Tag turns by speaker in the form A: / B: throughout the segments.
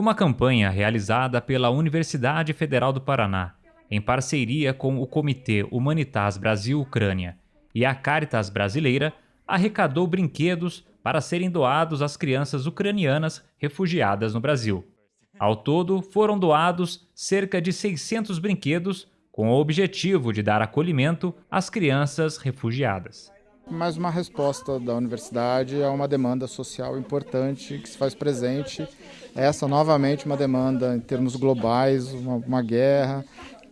A: Uma campanha realizada pela Universidade Federal do Paraná, em parceria com o Comitê Humanitas Brasil-Ucrânia e a Caritas Brasileira, arrecadou brinquedos para serem doados às crianças ucranianas refugiadas no Brasil. Ao todo, foram doados cerca de 600 brinquedos com o objetivo de dar acolhimento às crianças refugiadas.
B: Mais uma resposta da universidade a uma demanda social importante que se faz presente. Essa, novamente, uma demanda em termos globais, uma, uma guerra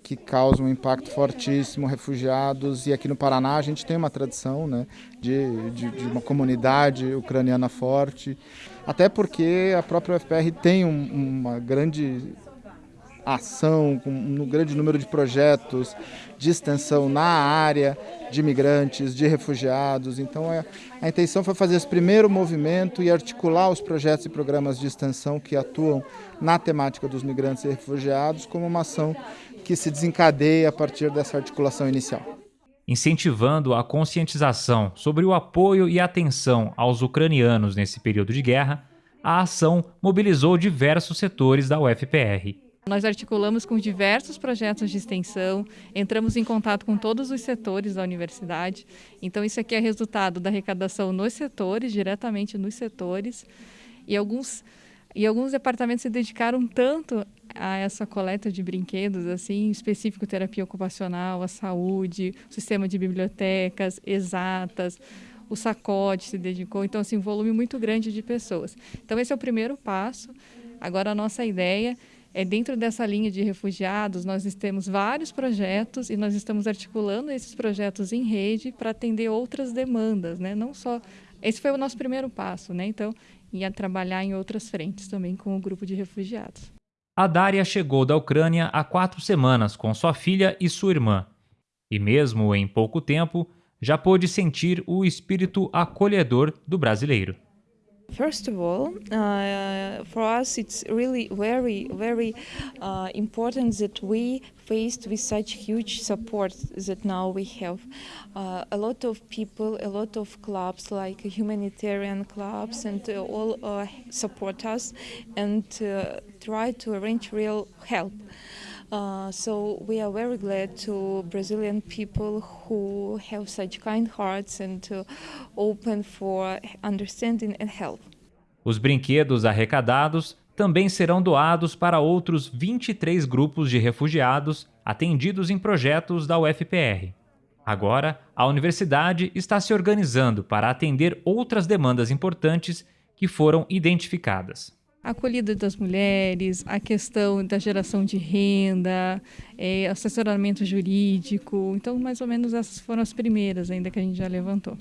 B: que causa um impacto fortíssimo, refugiados, e aqui no Paraná a gente tem uma tradição né, de, de, de uma comunidade ucraniana forte, até porque a própria UFPR tem um, uma grande ação, com um grande número de projetos de extensão na área de imigrantes, de refugiados. Então, é, a intenção foi fazer esse primeiro movimento e articular os projetos e programas de extensão que atuam na temática dos migrantes e refugiados como uma ação que se desencadeia a partir dessa articulação inicial.
A: Incentivando a conscientização sobre o apoio e atenção aos ucranianos nesse período de guerra, a ação mobilizou diversos setores da UFPR.
C: Nós articulamos com diversos projetos de extensão, entramos em contato com todos os setores da universidade. Então, isso aqui é resultado da arrecadação nos setores, diretamente nos setores. E alguns, e alguns departamentos se dedicaram tanto a essa coleta de brinquedos, assim, específico terapia ocupacional, a saúde, sistema de bibliotecas, exatas, o sacode se dedicou, então assim, um volume muito grande de pessoas. Então esse é o primeiro passo. Agora a nossa ideia é dentro dessa linha de refugiados, nós temos vários projetos e nós estamos articulando esses projetos em rede para atender outras demandas, né? Não só esse foi o nosso primeiro passo, né? Então, ia trabalhar em outras frentes também com o grupo de refugiados.
A: A Dária chegou da Ucrânia há quatro semanas com sua filha e sua irmã. E mesmo em pouco tempo, já pôde sentir o espírito acolhedor do brasileiro.
D: First of all, uh, for us it's really very, very uh, important that we faced with such huge support that now we have. Uh, a lot of people, a lot of clubs like humanitarian clubs and uh, all uh, support us and uh, try to arrange real help. Uh, so we are very glad to Brazilian people who have such kind hearts and open for understanding and help.
A: Os brinquedos arrecadados também serão doados para outros 23 grupos de refugiados atendidos em projetos da UFPR. Agora, a universidade está se organizando para atender outras demandas importantes que foram identificadas
C: acolhida das mulheres, a questão da geração de renda, é, assessoramento jurídico. Então, mais ou menos essas foram as primeiras ainda que a gente já levantou.